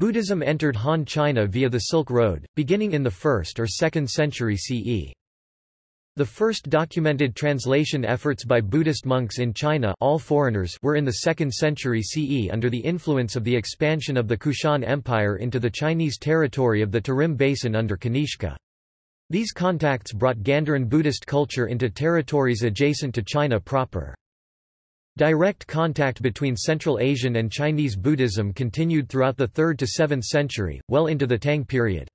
Buddhism entered Han China via the Silk Road, beginning in the 1st or 2nd century CE. The first documented translation efforts by Buddhist monks in China all foreigners were in the 2nd century CE under the influence of the expansion of the Kushan Empire into the Chinese territory of the Tarim Basin under Kanishka. These contacts brought Gandharan Buddhist culture into territories adjacent to China proper. Direct contact between Central Asian and Chinese Buddhism continued throughout the 3rd to 7th century, well into the Tang period.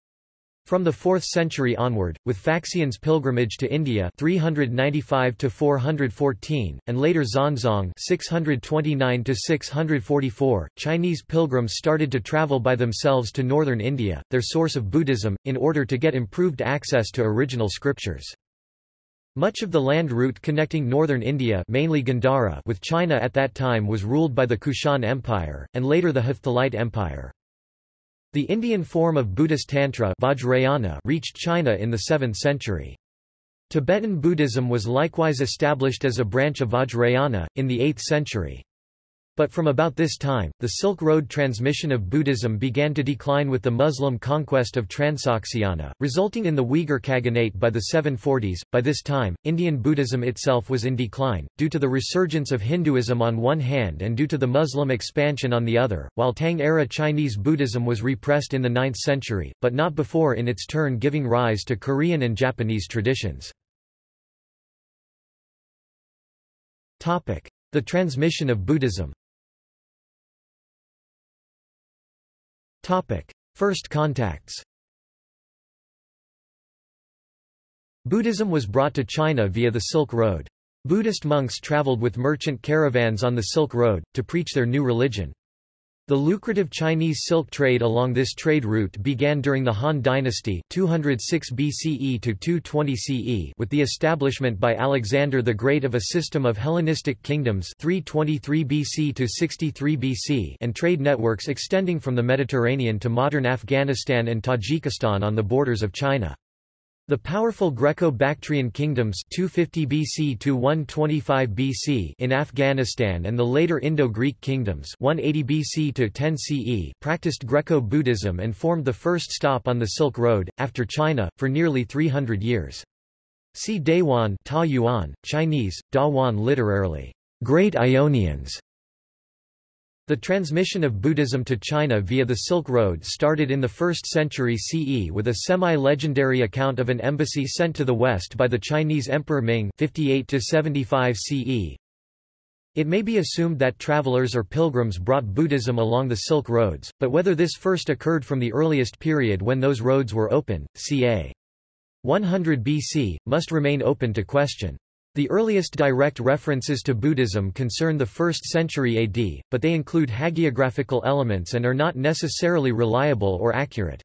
From the 4th century onward, with Faxian's pilgrimage to India 395 414 and later Xuanzang 629 644, Chinese pilgrims started to travel by themselves to northern India, their source of Buddhism, in order to get improved access to original scriptures. Much of the land route connecting northern India mainly Gandhara with China at that time was ruled by the Kushan Empire, and later the Hephthalite Empire. The Indian form of Buddhist Tantra Vajrayana reached China in the 7th century. Tibetan Buddhism was likewise established as a branch of Vajrayana, in the 8th century. But from about this time, the Silk Road transmission of Buddhism began to decline with the Muslim conquest of Transoxiana, resulting in the Uyghur Khaganate by the 740s. By this time, Indian Buddhism itself was in decline, due to the resurgence of Hinduism on one hand and due to the Muslim expansion on the other, while Tang-era Chinese Buddhism was repressed in the 9th century, but not before in its turn giving rise to Korean and Japanese traditions. The transmission of Buddhism First contacts Buddhism was brought to China via the Silk Road. Buddhist monks traveled with merchant caravans on the Silk Road, to preach their new religion. The lucrative Chinese silk trade along this trade route began during the Han Dynasty 206 BCE to 220 CE with the establishment by Alexander the Great of a system of Hellenistic kingdoms 323 BC to 63 BC and trade networks extending from the Mediterranean to modern Afghanistan and Tajikistan on the borders of China. The powerful Greco-Bactrian kingdoms 250 BC to 125 BC in Afghanistan and the later Indo-Greek kingdoms 180 BC to 10 CE practiced Greco-Buddhism and formed the first stop on the Silk Road, after China, for nearly 300 years. See Dayuan Ta Yuan, Chinese, Dawan literally, Great Ionians, the transmission of Buddhism to China via the Silk Road started in the 1st century CE with a semi-legendary account of an embassy sent to the west by the Chinese Emperor Ming 58 CE. It may be assumed that travelers or pilgrims brought Buddhism along the Silk Roads, but whether this first occurred from the earliest period when those roads were open, ca. 100 BC, must remain open to question. The earliest direct references to Buddhism concern the 1st century AD, but they include hagiographical elements and are not necessarily reliable or accurate.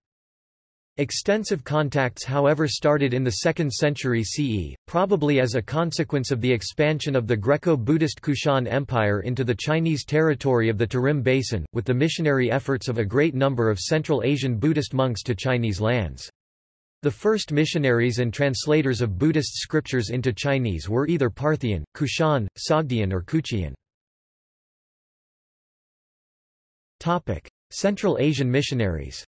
Extensive contacts however started in the 2nd century CE, probably as a consequence of the expansion of the Greco-Buddhist Kushan Empire into the Chinese territory of the Tarim Basin, with the missionary efforts of a great number of Central Asian Buddhist monks to Chinese lands. The first missionaries and translators of Buddhist scriptures into Chinese were either Parthian, Kushan, Sogdian or Kuchian. Central Asian missionaries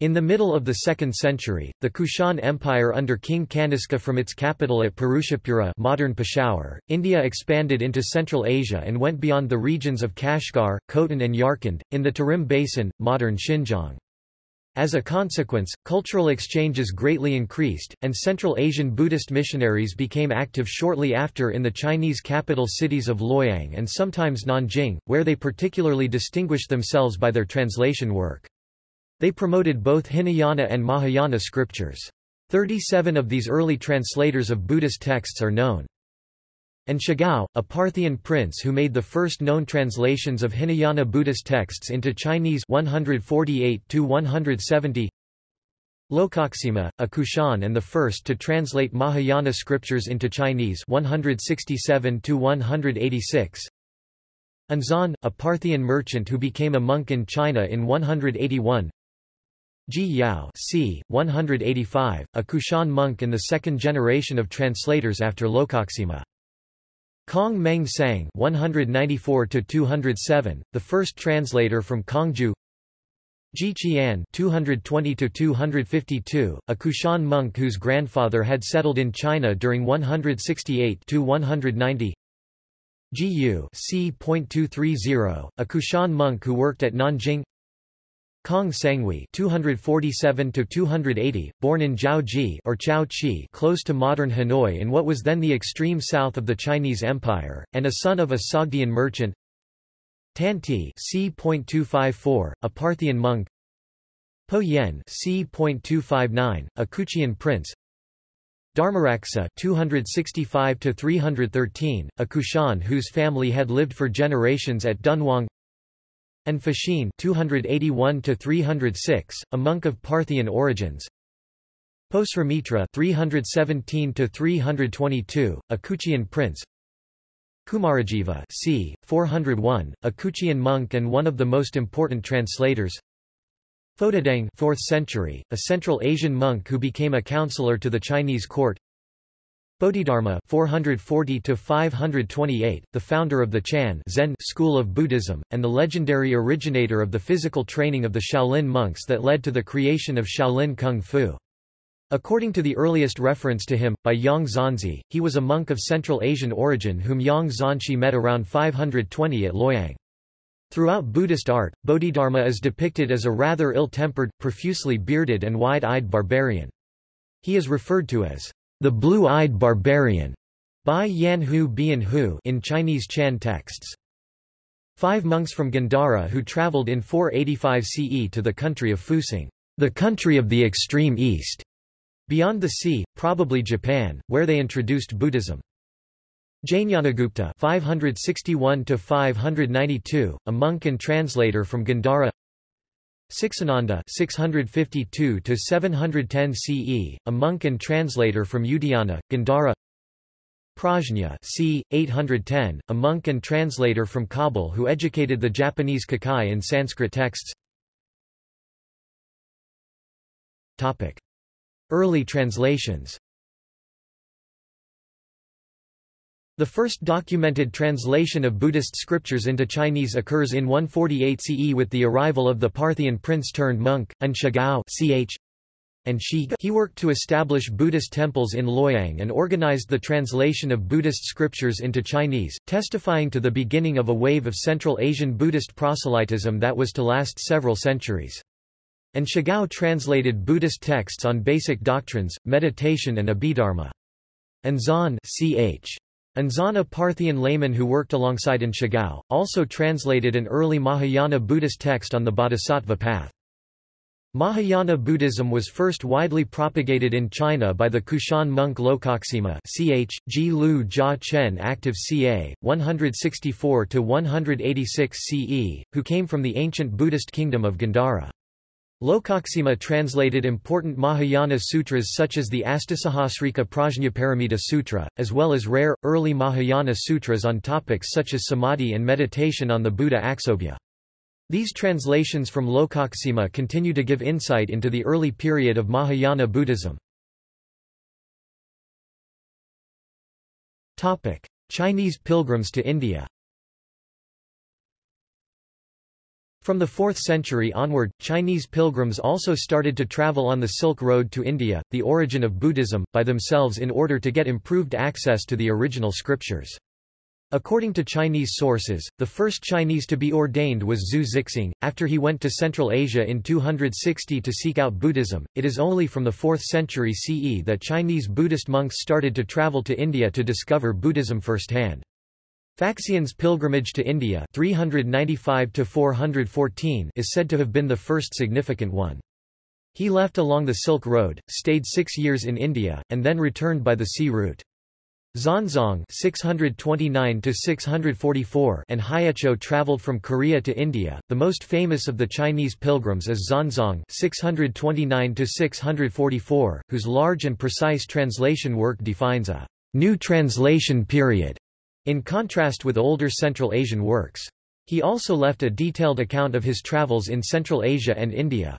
In the middle of the 2nd century, the Kushan Empire under King Kanishka from its capital at Purushapura modern Peshawar, India expanded into Central Asia and went beyond the regions of Kashgar, Khotan and Yarkand, in the Tarim Basin, modern Xinjiang. As a consequence, cultural exchanges greatly increased, and Central Asian Buddhist missionaries became active shortly after in the Chinese capital cities of Luoyang and sometimes Nanjing, where they particularly distinguished themselves by their translation work. They promoted both Hinayana and Mahayana scriptures. Thirty-seven of these early translators of Buddhist texts are known An Shigao, a Parthian prince who made the first known translations of Hinayana Buddhist texts into Chinese 148-170 Lokaksema, a Kushan and the first to translate Mahayana scriptures into Chinese 167-186 An Xuan, a Parthian merchant who became a monk in China in 181 Ji Yao c. 185, a Kushan monk in the second generation of translators after Lokaksema. Kang Mengxiang 194 207, the first translator from Kangju. Ji Qian 220 252, a Kushan monk whose grandfather had settled in China during 168 to 190. Ji Yu c.230, a Kushan monk who worked at Nanjing. Kang Senghui 247 280, born in Jiaoji or Chao-Chi close to modern Hanoi in what was then the extreme south of the Chinese Empire, and a son of a Sogdian merchant. Tanti c.254, a Parthian monk. Po Yen c.259, a Kuchian prince. Dharmaraksa 265 313, a Kushan whose family had lived for generations at Dunhuang and Fashin 281 306, a monk of Parthian origins. Posramitra 317 to 322, a Kuchian prince. Kumarajiva c. 401, a Kuchian monk and one of the most important translators. Fotudeng 4th century, a Central Asian monk who became a counselor to the Chinese court. Bodhidharma 440 to 528, the founder of the Chan Zen school of Buddhism, and the legendary originator of the physical training of the Shaolin monks that led to the creation of Shaolin Kung Fu. According to the earliest reference to him, by Yang Xuanzhi, he was a monk of Central Asian origin whom Yang Xuanzhi met around 520 at Luoyang. Throughout Buddhist art, Bodhidharma is depicted as a rather ill-tempered, profusely bearded and wide-eyed barbarian. He is referred to as the Blue-Eyed Barbarian by Yan Hu Bian Hu in Chinese Chan texts. Five monks from Gandhara who travelled in 485 CE to the country of Fusang, the country of the extreme east, beyond the sea, probably Japan, where they introduced Buddhism. Jnanagupta 561 592, a monk and translator from Gandhara. Siksananda 652 to 710 CE, a monk and translator from Udayana, Gandhara. Prajna c. 810, a monk and translator from Kabul who educated the Japanese Kukai in Sanskrit texts. Topic: Early translations. The first documented translation of Buddhist scriptures into Chinese occurs in 148 CE with the arrival of the Parthian prince-turned-monk, An Shigao ch. and Shi. He worked to establish Buddhist temples in Luoyang and organized the translation of Buddhist scriptures into Chinese, testifying to the beginning of a wave of Central Asian Buddhist proselytism that was to last several centuries. An Shigao translated Buddhist texts on basic doctrines, meditation and Abhidharma. And ch. Anzana Parthian layman who worked alongside An Shigao, also translated an early Mahayana Buddhist text on the Bodhisattva path. Mahayana Buddhism was first widely propagated in China by the Kushan monk Lokaksema ch. Ji Lu Jia Chen active ca. 164–186 CE, who came from the ancient Buddhist kingdom of Gandhara. Lokaksema translated important Mahayana sutras such as the Astasahasrika Prajnaparamita Sutra, as well as rare, early Mahayana sutras on topics such as samadhi and meditation on the Buddha Aksobhya. These translations from Lokaksema continue to give insight into the early period of Mahayana Buddhism. Chinese pilgrims to India From the 4th century onward, Chinese pilgrims also started to travel on the Silk Road to India, the origin of Buddhism, by themselves in order to get improved access to the original scriptures. According to Chinese sources, the first Chinese to be ordained was Zhu Zixing, after he went to Central Asia in 260 to seek out Buddhism. It is only from the 4th century CE that Chinese Buddhist monks started to travel to India to discover Buddhism firsthand. Faxian's pilgrimage to India 395 is said to have been the first significant one. He left along the Silk Road, stayed six years in India, and then returned by the sea route. Xuanzang 629 and Hyecho traveled from Korea to India. The most famous of the Chinese pilgrims is Xuanzang 629 whose large and precise translation work defines a new translation period in contrast with older Central Asian works. He also left a detailed account of his travels in Central Asia and India.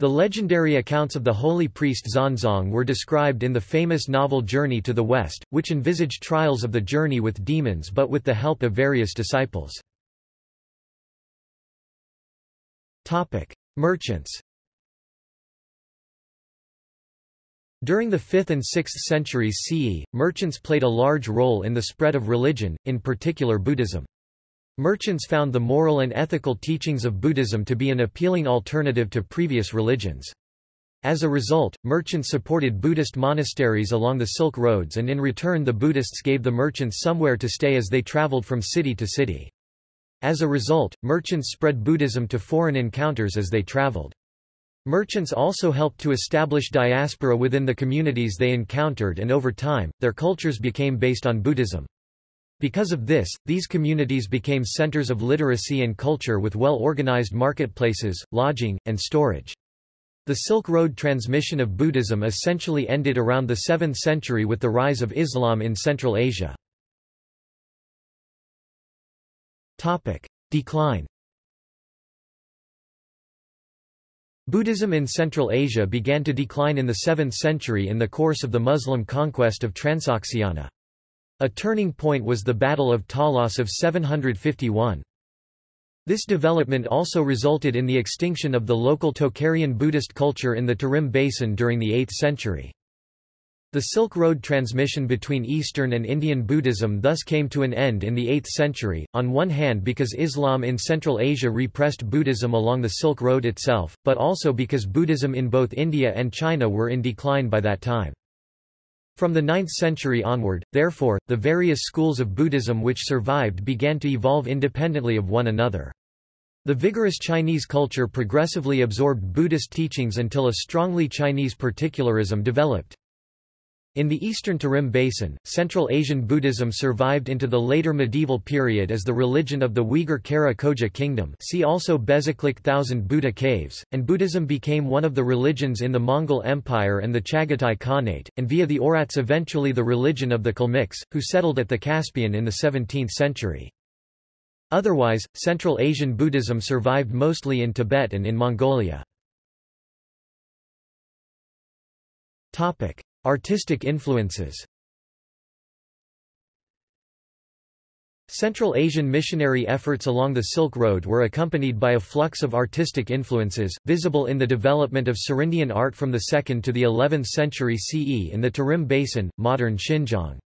The legendary accounts of the holy priest Xuanzang were described in the famous novel Journey to the West, which envisaged trials of the journey with demons but with the help of various disciples. Merchants During the 5th and 6th centuries CE, merchants played a large role in the spread of religion, in particular Buddhism. Merchants found the moral and ethical teachings of Buddhism to be an appealing alternative to previous religions. As a result, merchants supported Buddhist monasteries along the Silk Roads and in return the Buddhists gave the merchants somewhere to stay as they traveled from city to city. As a result, merchants spread Buddhism to foreign encounters as they traveled. Merchants also helped to establish diaspora within the communities they encountered and over time, their cultures became based on Buddhism. Because of this, these communities became centers of literacy and culture with well-organized marketplaces, lodging, and storage. The Silk Road transmission of Buddhism essentially ended around the 7th century with the rise of Islam in Central Asia. Decline Buddhism in Central Asia began to decline in the 7th century in the course of the Muslim conquest of Transoxiana. A turning point was the Battle of Talas of 751. This development also resulted in the extinction of the local Tocharian Buddhist culture in the Tarim Basin during the 8th century. The Silk Road transmission between Eastern and Indian Buddhism thus came to an end in the 8th century, on one hand because Islam in Central Asia repressed Buddhism along the Silk Road itself, but also because Buddhism in both India and China were in decline by that time. From the 9th century onward, therefore, the various schools of Buddhism which survived began to evolve independently of one another. The vigorous Chinese culture progressively absorbed Buddhist teachings until a strongly Chinese particularism developed. In the eastern Tarim Basin, Central Asian Buddhism survived into the later medieval period as the religion of the Uyghur Kara Khoja kingdom see also Bezeklik Thousand Buddha Caves, and Buddhism became one of the religions in the Mongol Empire and the Chagatai Khanate, and via the Oirats eventually the religion of the Kalmyks, who settled at the Caspian in the 17th century. Otherwise, Central Asian Buddhism survived mostly in Tibet and in Mongolia. Topic. Artistic influences Central Asian missionary efforts along the Silk Road were accompanied by a flux of artistic influences, visible in the development of Serindian art from the 2nd to the 11th century CE in the Tarim Basin, modern Xinjiang.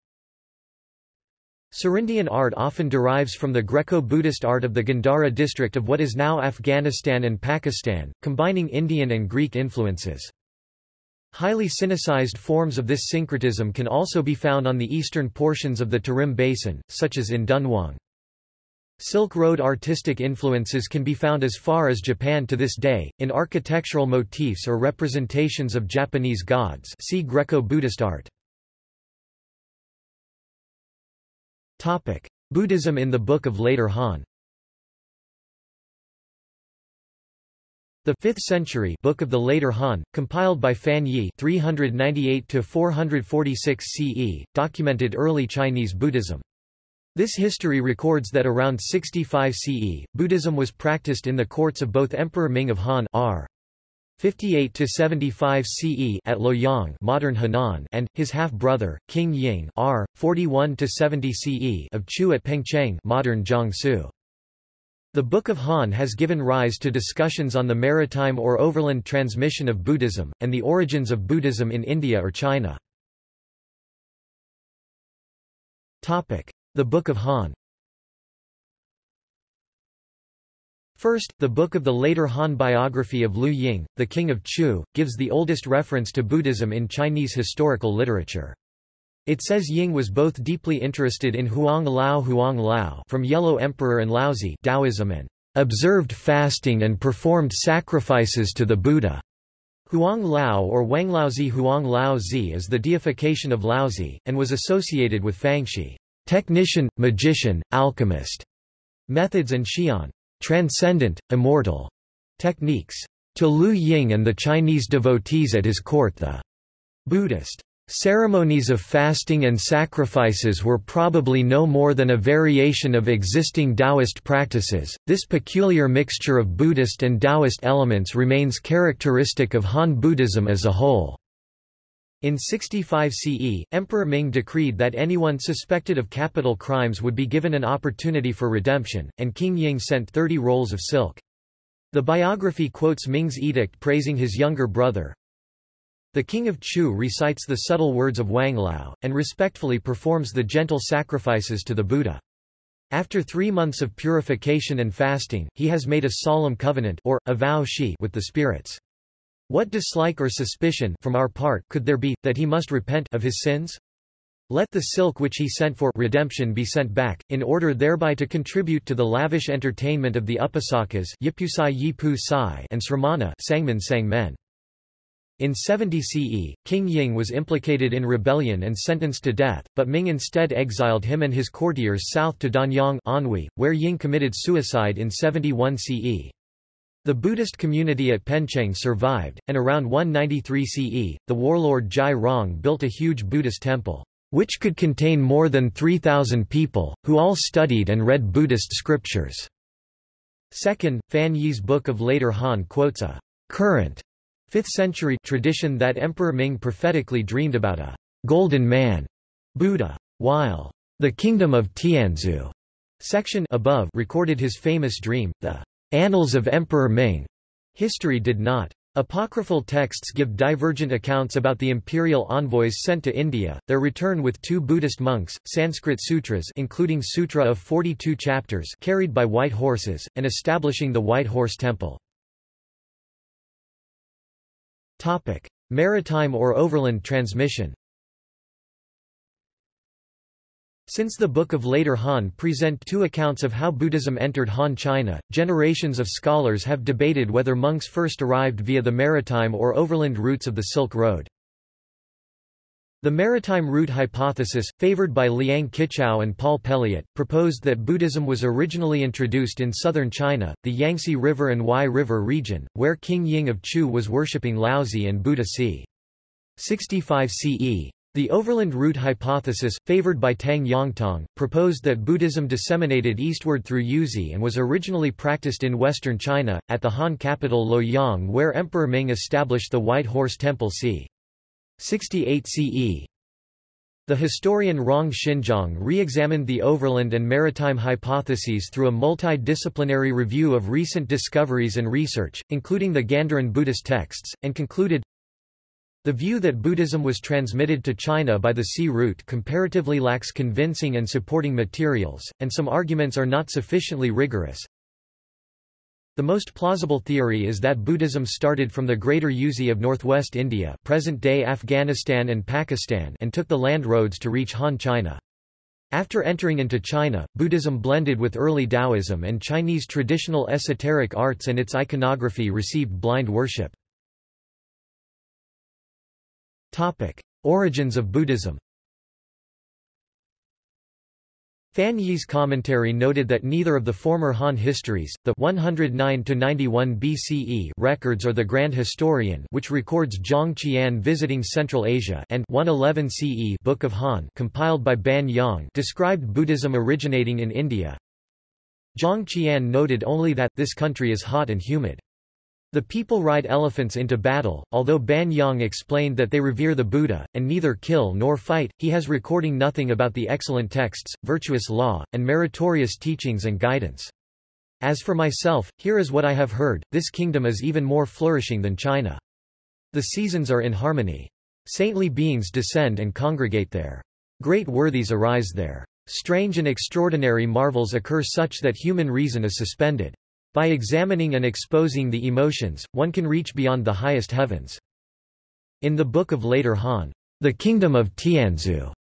Serindian art often derives from the Greco-Buddhist art of the Gandhara district of what is now Afghanistan and Pakistan, combining Indian and Greek influences. Highly sinicized forms of this syncretism can also be found on the eastern portions of the Tarim Basin, such as in Dunhuang. Silk Road artistic influences can be found as far as Japan to this day, in architectural motifs or representations of Japanese gods see Greco-Buddhist art. Buddhism in the Book of Later Han The 5th century Book of the Later Han, compiled by Fan Yi 398-446 CE, documented early Chinese Buddhism. This history records that around 65 CE, Buddhism was practiced in the courts of both Emperor Ming of Han R. 58 to 75 CE at Luoyang, modern Henan, and his half-brother King Ying R 41 to 70 CE of Chu at Pengcheng, modern Jiangsu. The Book of Han has given rise to discussions on the maritime or overland transmission of Buddhism, and the origins of Buddhism in India or China. The Book of Han First, the book of the later Han biography of Liu Ying, the king of Chu, gives the oldest reference to Buddhism in Chinese historical literature. It says Ying was both deeply interested in Huang Lao Huang Lao from Yellow Emperor and Laozi Taoism and observed fasting and performed sacrifices to the Buddha. Huang Lao or Wang Laozi Huang Lao Zi is the deification of Laozi, and was associated with fangshi technician, magician, alchemist, methods and Xian transcendent, immortal techniques. To Liu Ying and the Chinese devotees at his court the Buddhist Ceremonies of fasting and sacrifices were probably no more than a variation of existing Taoist practices. This peculiar mixture of Buddhist and Taoist elements remains characteristic of Han Buddhism as a whole. In 65 CE, Emperor Ming decreed that anyone suspected of capital crimes would be given an opportunity for redemption, and King Ying sent 30 rolls of silk. The biography quotes Ming's edict praising his younger brother, the king of Chu recites the subtle words of Wang Lao, and respectfully performs the gentle sacrifices to the Buddha. After three months of purification and fasting, he has made a solemn covenant or, a vow shi with the spirits. What dislike or suspicion from our part could there be, that he must repent of his sins? Let the silk which he sent for redemption be sent back, in order thereby to contribute to the lavish entertainment of the Upasakas and Sramana Sangmen Sangmen. In 70 CE, King Ying was implicated in rebellion and sentenced to death, but Ming instead exiled him and his courtiers south to Danyang Anhui, where Ying committed suicide in 71 CE. The Buddhist community at Pengcheng survived, and around 193 CE, the warlord Jai Rong built a huge Buddhist temple, which could contain more than 3,000 people, who all studied and read Buddhist scriptures. Second, Fan Yi's Book of Later Han quotes a current 5th century tradition that Emperor Ming prophetically dreamed about a golden man Buddha. While the kingdom of Tianzhu section above recorded his famous dream, the Annals of Emperor Ming. History did not. Apocryphal texts give divergent accounts about the imperial envoys sent to India, their return with two Buddhist monks, Sanskrit sutras including Sutra of 42 chapters carried by white horses, and establishing the White Horse Temple. Topic: Maritime or overland transmission. Since the Book of Later Han present two accounts of how Buddhism entered Han China, generations of scholars have debated whether monks first arrived via the maritime or overland routes of the Silk Road. The maritime route hypothesis, favored by Liang Qichao and Paul Pelliot, proposed that Buddhism was originally introduced in southern China, the Yangtze River and Huai River region, where King Ying of Chu was worshipping Laozi and Buddha c. 65 CE. The overland route hypothesis, favored by Tang Yongtong, proposed that Buddhism disseminated eastward through Yuezhi and was originally practiced in western China, at the Han capital Luoyang where Emperor Ming established the White Horse Temple c. 68 CE. The historian Rong Xinjiang re-examined the overland and maritime hypotheses through a multidisciplinary review of recent discoveries and research, including the Gandharan Buddhist texts, and concluded, the view that Buddhism was transmitted to China by the sea route comparatively lacks convincing and supporting materials, and some arguments are not sufficiently rigorous, the most plausible theory is that Buddhism started from the Greater Yuezhi of northwest India present-day Afghanistan and Pakistan and took the land roads to reach Han China. After entering into China, Buddhism blended with early Taoism and Chinese traditional esoteric arts and its iconography received blind worship. Origins of Buddhism Fan Yi's commentary noted that neither of the former Han histories, the 109-91 BCE records or the Grand Historian which records Zhang Qian visiting Central Asia and 111 CE Book of Han compiled by Ban Yang described Buddhism originating in India. Zhang Qian noted only that this country is hot and humid. The people ride elephants into battle, although Ban Yang explained that they revere the Buddha, and neither kill nor fight, he has recording nothing about the excellent texts, virtuous law, and meritorious teachings and guidance. As for myself, here is what I have heard, this kingdom is even more flourishing than China. The seasons are in harmony. Saintly beings descend and congregate there. Great worthies arise there. Strange and extraordinary marvels occur such that human reason is suspended. By examining and exposing the emotions, one can reach beyond the highest heavens. In the Book of Later Han, The Kingdom of Tianzhu,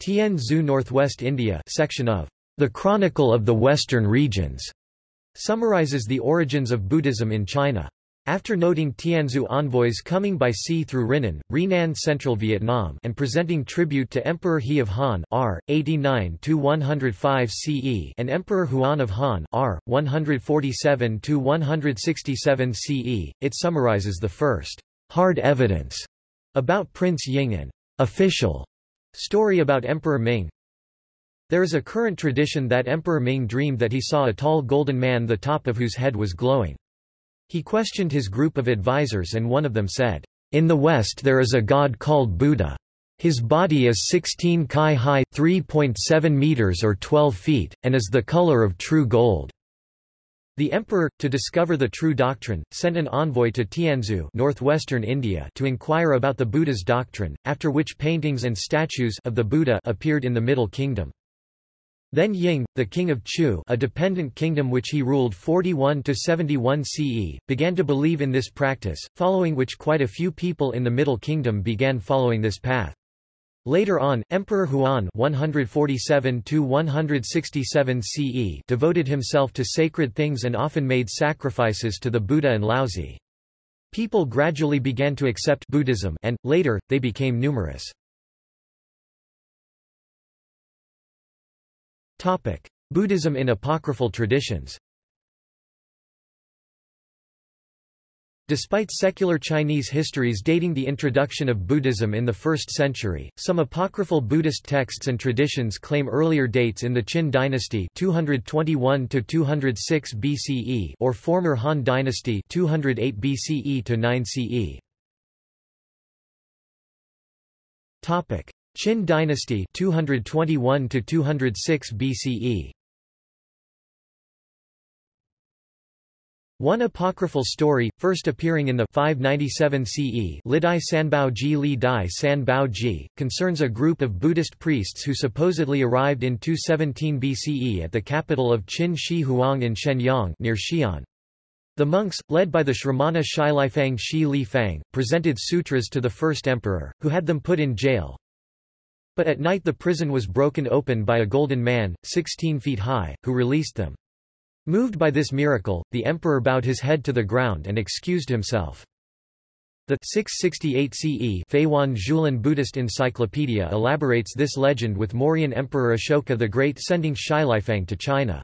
Tianzhu Northwest India section of The Chronicle of the Western Regions, summarizes the origins of Buddhism in China. After noting Tianzhu envoys coming by sea through Renan, Renan Central Vietnam and presenting tribute to Emperor He of Han R. 89-105 CE and Emperor Huan of Han R. 147-167 CE, it summarizes the first hard evidence about Prince Ying and official story about Emperor Ming. There is a current tradition that Emperor Ming dreamed that he saw a tall golden man the top of whose head was glowing. He questioned his group of advisers and one of them said, In the West there is a god called Buddha. His body is 16 kai high 3.7 meters or 12 feet, and is the color of true gold. The emperor, to discover the true doctrine, sent an envoy to Tianzhu northwestern India to inquire about the Buddha's doctrine, after which paintings and statues of the Buddha appeared in the Middle Kingdom. Then Ying, the king of Chu a dependent kingdom which he ruled 41–71 CE, began to believe in this practice, following which quite a few people in the Middle Kingdom began following this path. Later on, Emperor Huan 147–167 CE devoted himself to sacred things and often made sacrifices to the Buddha and Laozi. People gradually began to accept Buddhism and, later, they became numerous. Topic: Buddhism in apocryphal traditions. Despite secular Chinese histories dating the introduction of Buddhism in the 1st century, some apocryphal Buddhist texts and traditions claim earlier dates in the Qin dynasty 221 to 206 BCE or former Han dynasty 208 BCE to 9 CE. Topic: Qin dynasty 221 to 206 BCE One apocryphal story, first appearing in the 597 CE Lidai Sanbao Ji Li Dai Sanbao Ji, concerns a group of Buddhist priests who supposedly arrived in 217 BCE at the capital of Qin Shi Huang in Xianyang near Xi'an. The monks, led by the Shramana Shilifang Shi Li Fang, presented sutras to the first emperor, who had them put in jail, but at night the prison was broken open by a golden man, 16 feet high, who released them. Moved by this miracle, the emperor bowed his head to the ground and excused himself. The 668 CE Fayuan Zhulin Buddhist Encyclopedia elaborates this legend with Mauryan Emperor Ashoka the Great sending Shilifang to China.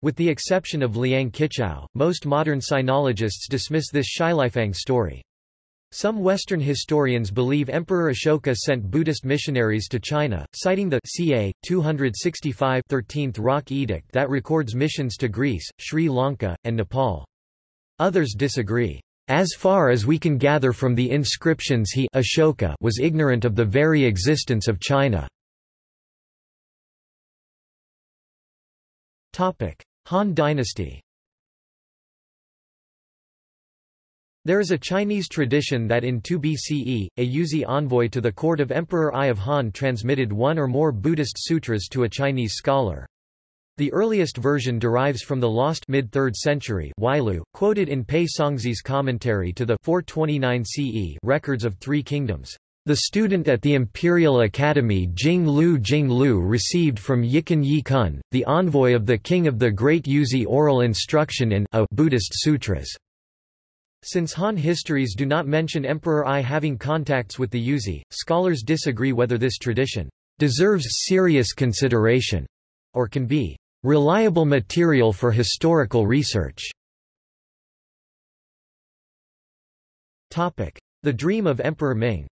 With the exception of Liang Qichao, most modern sinologists dismiss this Shilifang story. Some Western historians believe Emperor Ashoka sent Buddhist missionaries to China, citing the ca. 265 13th Rock Edict that records missions to Greece, Sri Lanka, and Nepal. Others disagree. As far as we can gather from the inscriptions he Ashoka was ignorant of the very existence of China. Han dynasty There is a Chinese tradition that in 2 BCE, a Yuezhi envoy to the court of Emperor Ai of Han transmitted one or more Buddhist sutras to a Chinese scholar. The earliest version derives from the lost mid-3rd century Weilüe, quoted in Pei Songzhi's commentary to the 429 CE records of Three Kingdoms. The student at the Imperial Academy Jing Lu Jing Lu received from Yikan Yi Kun, the envoy of the king of the Great Yuezhi oral instruction in a Buddhist sutras. Since Han histories do not mention Emperor Ai having contacts with the Yuezhi, scholars disagree whether this tradition deserves serious consideration or can be reliable material for historical research. Topic: The Dream of Emperor Ming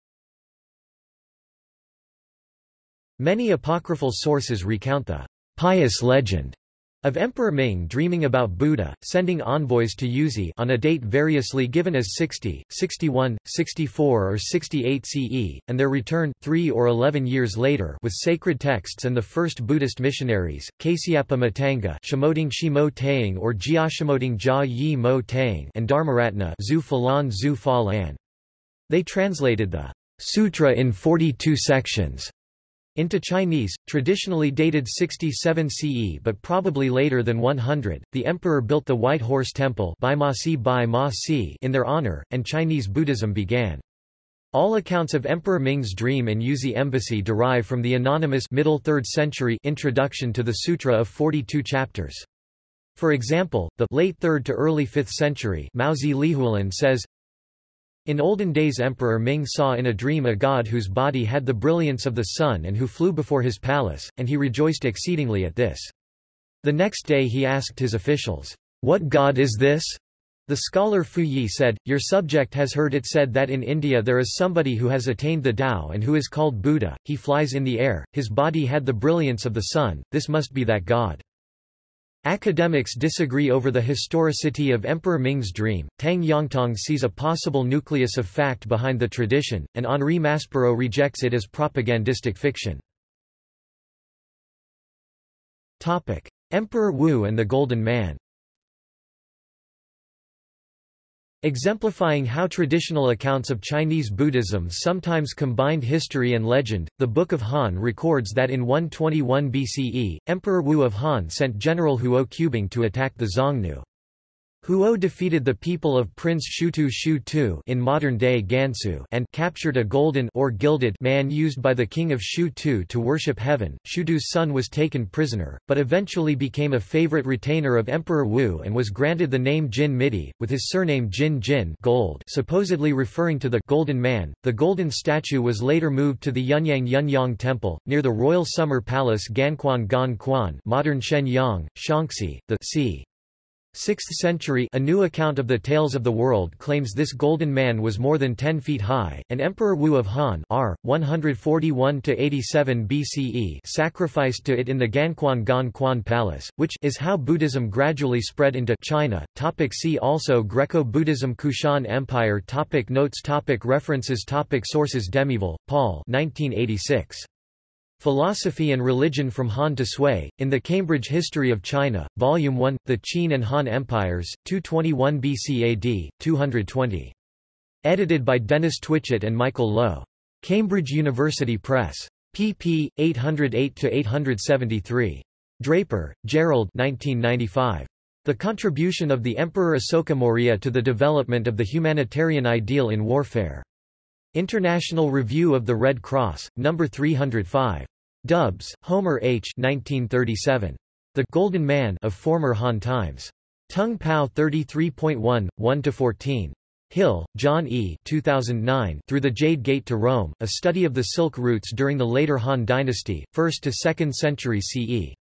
Many apocryphal sources recount the pious legend of Emperor Ming dreaming about Buddha, sending envoys to Yuezhi on a date variously given as 60, 61, 64 or 68 CE, and their return, 3 or 11 years later with sacred texts and the first Buddhist missionaries, Kasyapa Matanga Shimoding Shimo Taing or Jiashimoding Jia Yi Mo Taing and Dharmaratna Zhu Falan Zhu Fa Lan. They translated the sutra in 42 sections into Chinese, traditionally dated 67 CE but probably later than 100, the emperor built the White Horse Temple in their honor, and Chinese Buddhism began. All accounts of Emperor Ming's dream and Yuezhi embassy derive from the anonymous middle 3rd century introduction to the Sutra of 42 chapters. For example, the late 3rd to early 5th century Mouzi Lihuolun says, in olden days Emperor Ming saw in a dream a god whose body had the brilliance of the sun and who flew before his palace, and he rejoiced exceedingly at this. The next day he asked his officials, What god is this? The scholar Fu Yi said, Your subject has heard it said that in India there is somebody who has attained the Tao and who is called Buddha, he flies in the air, his body had the brilliance of the sun, this must be that god. Academics disagree over the historicity of Emperor Ming's dream. Tang Yongtong sees a possible nucleus of fact behind the tradition, and Henri Maspero rejects it as propagandistic fiction. Emperor Wu and the Golden Man Exemplifying how traditional accounts of Chinese Buddhism sometimes combined history and legend, the Book of Han records that in 121 BCE, Emperor Wu of Han sent General Huo Qubing to attack the Xiongnu. Huo defeated the people of Prince Shutu Shu Tu in modern-day Gansu and captured a golden or gilded man used by the king of Shu Tu to worship heaven. Shutu's son was taken prisoner, but eventually became a favorite retainer of Emperor Wu and was granted the name Jin Midi, with his surname Jin Jin gold, supposedly referring to the Golden Man. The golden statue was later moved to the Yunyang Yunyang Temple, near the Royal Summer Palace Ganquan Gan Quan modern Xianyang, Shaanxi, the c. 6th century a new account of the tales of the world claims this golden man was more than 10 feet high, and Emperor Wu of Han R. 141–87 BCE sacrificed to it in the Ganquan Gan Quan Palace, which is how Buddhism gradually spread into China. Topic see also Greco-Buddhism Kushan Empire topic Notes topic References topic Sources Demiéville, Paul 1986. Philosophy and Religion from Han to Sui, in the Cambridge History of China, Volume 1, The Qin and Han Empires, 221 BC AD, 220. Edited by Dennis Twitchett and Michael Loewe. Cambridge University Press. pp. 808-873. Draper, Gerald 1995. The Contribution of the Emperor Asoka Maurya to the Development of the Humanitarian Ideal in Warfare. International Review of the Red Cross, No. 305. Dubs, Homer H. 1937. The Golden Man of Former Han Times. T'oung Pao 33.1, 1-14. Hill, John E. 2009, Through the Jade Gate to Rome, a study of the silk routes during the later Han dynasty, 1st to 2nd century CE.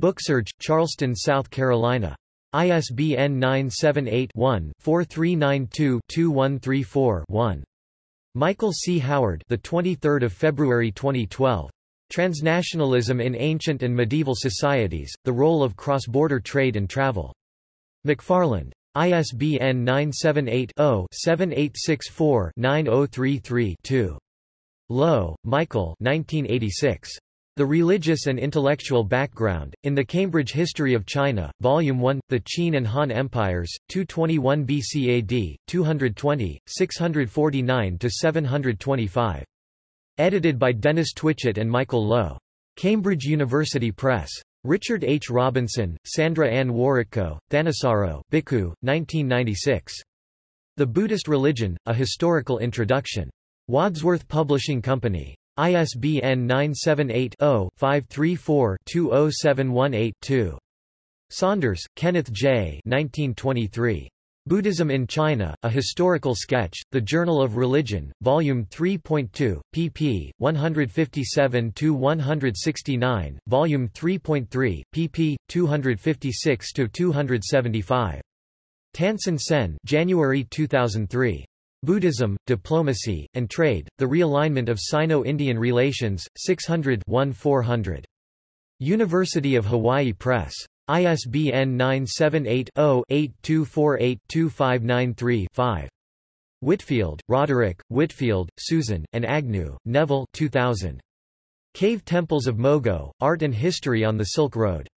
Booksurge, Charleston, South Carolina. ISBN 978-1-4392-2134-1. Michael C. Howard the 23rd of February 2012. Transnationalism in Ancient and Medieval Societies, The Role of Cross-Border Trade and Travel. McFarland. ISBN 978-0-7864-9033-2. Loewe, Michael 1986. The Religious and Intellectual Background, in the Cambridge History of China, Volume 1, The Qin and Han Empires, 221 BC AD, 220, 649–725. Edited by Dennis Twitchett and Michael Loewe. Cambridge University Press. Richard H. Robinson, Sandra Ann Wawrytko, Thanissaro, Bhikkhu, 1996. The Buddhist Religion, A Historical Introduction. Wadsworth Publishing Company. ISBN 978-0-534-20718-2. Saunders, Kenneth J. 1923. Buddhism in China, A Historical Sketch, The Journal of Religion, Volume 3.2, pp. 157-169, Volume 3.3, pp. 256-275. Tansen Sen January 2003. Buddhism, Diplomacy, and Trade, The Realignment of Sino-Indian Relations, 600 400. University of Hawaii Press. ISBN 978-0-8248-2593-5. Whitfield, Roderick, Whitfield, Susan, and Agnew, Neville 2000. Cave Temples of Mogao, Art and History on the Silk Road.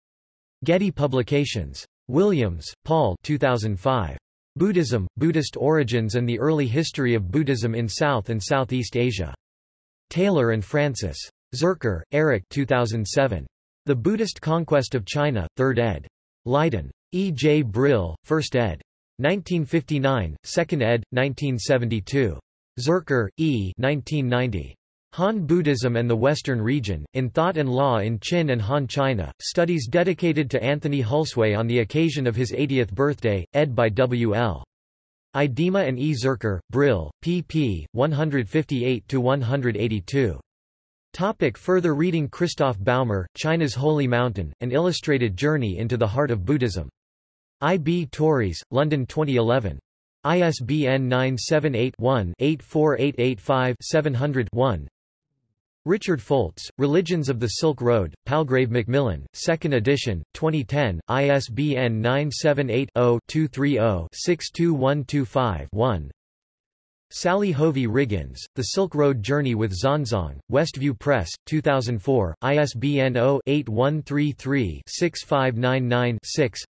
Getty Publications. Williams, Paul 2005. Buddhism, Buddhist Origins and the Early History of Buddhism in South and Southeast Asia. Taylor and Francis. Zurcher, Eric 2007. The Buddhist Conquest of China, 3rd ed. Leiden. E. J. Brill, 1st ed. 1959, 2nd ed., 1972. Zurcher, E. 1990. Han Buddhism and the Western Region, in Thought and Law in Qin and Han China, studies dedicated to Anthony Hulsewé on the occasion of his 80th birthday, ed. by W. L. Idema and E. Zurcher, Brill, pp. 158–182. Topic further reading Christoph Baumer, China's Holy Mountain, An Illustrated Journey into the Heart of Buddhism. I. B. Tauris, London 2011. ISBN 978-1-84885-700-1 Richard Foltz, Religions of the Silk Road, Palgrave Macmillan, 2nd edition, 2010, ISBN 978-0-230-62125-1 Sally Hovey Wriggins, The Silk Road Journey with Xuanzang, Westview Press, 2004, ISBN 0-8133-6599-6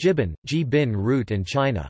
Jibin, G. Bin Route and China.